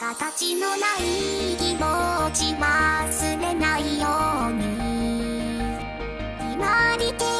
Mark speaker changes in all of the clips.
Speaker 1: 形のない気持ちまりて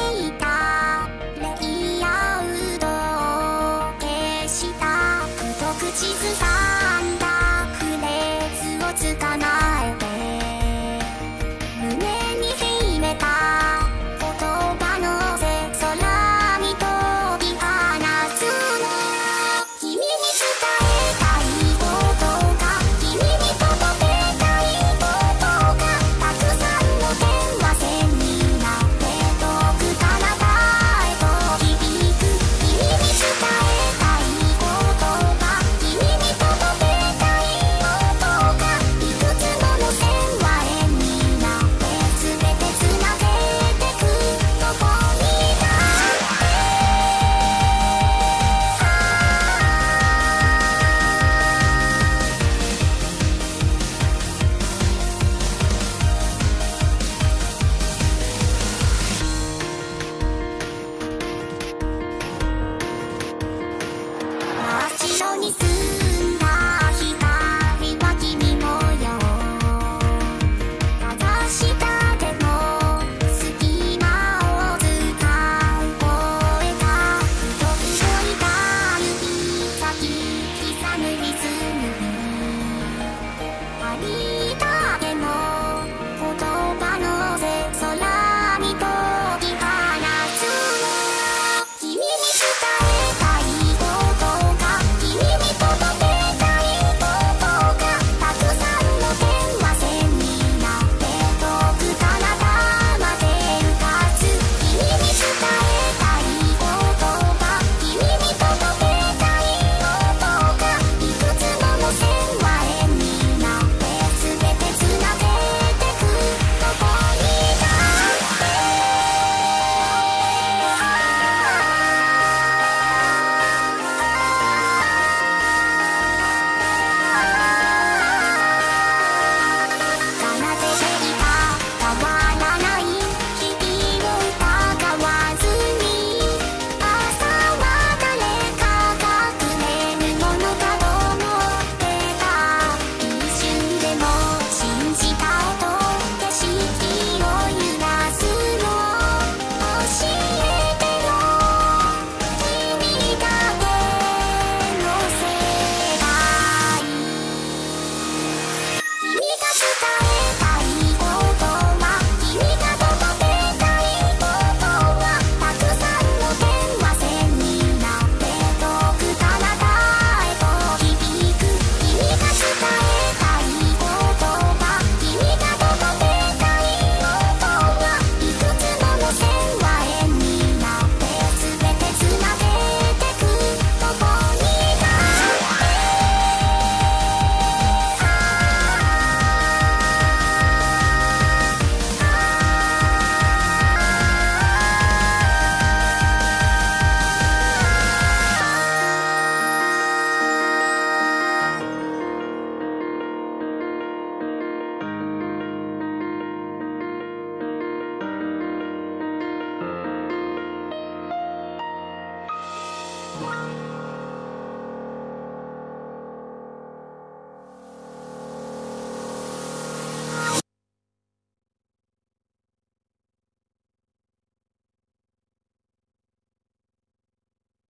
Speaker 1: you